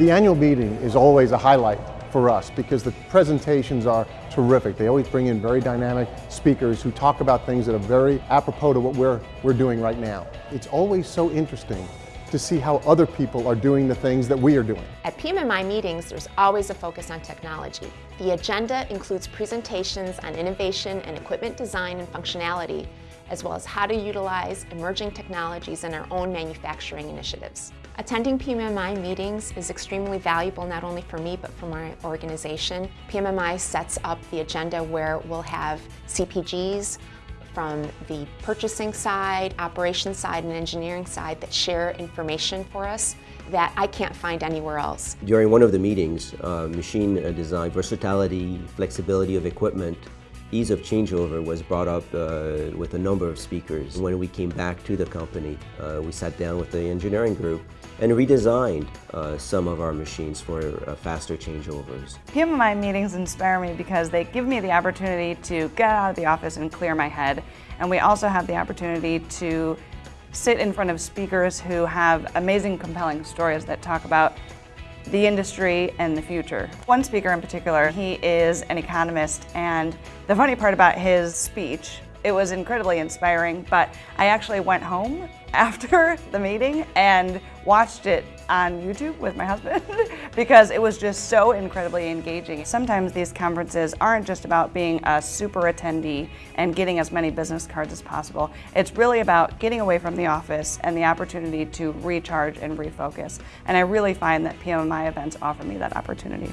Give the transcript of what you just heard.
The annual meeting is always a highlight for us because the presentations are terrific. They always bring in very dynamic speakers who talk about things that are very apropos to what we're, we're doing right now. It's always so interesting to see how other people are doing the things that we are doing. At PMMI meetings, there's always a focus on technology. The agenda includes presentations on innovation and equipment design and functionality, as well as how to utilize emerging technologies in our own manufacturing initiatives. Attending PMMI meetings is extremely valuable not only for me but for my organization. PMMI sets up the agenda where we'll have CPGs, from the purchasing side, operations side, and engineering side that share information for us that I can't find anywhere else. During one of the meetings, uh, machine design, versatility, flexibility of equipment, ease of changeover was brought up uh, with a number of speakers. When we came back to the company, uh, we sat down with the engineering group and redesigned uh, some of our machines for uh, faster changeovers. PMMI meetings inspire me because they give me the opportunity to get out of the office and clear my head. And we also have the opportunity to sit in front of speakers who have amazing, compelling stories that talk about the industry and the future. One speaker in particular, he is an economist and the funny part about his speech, it was incredibly inspiring, but I actually went home after the meeting and watched it on YouTube with my husband because it was just so incredibly engaging. Sometimes these conferences aren't just about being a super attendee and getting as many business cards as possible. It's really about getting away from the office and the opportunity to recharge and refocus. And I really find that PMMI events offer me that opportunity.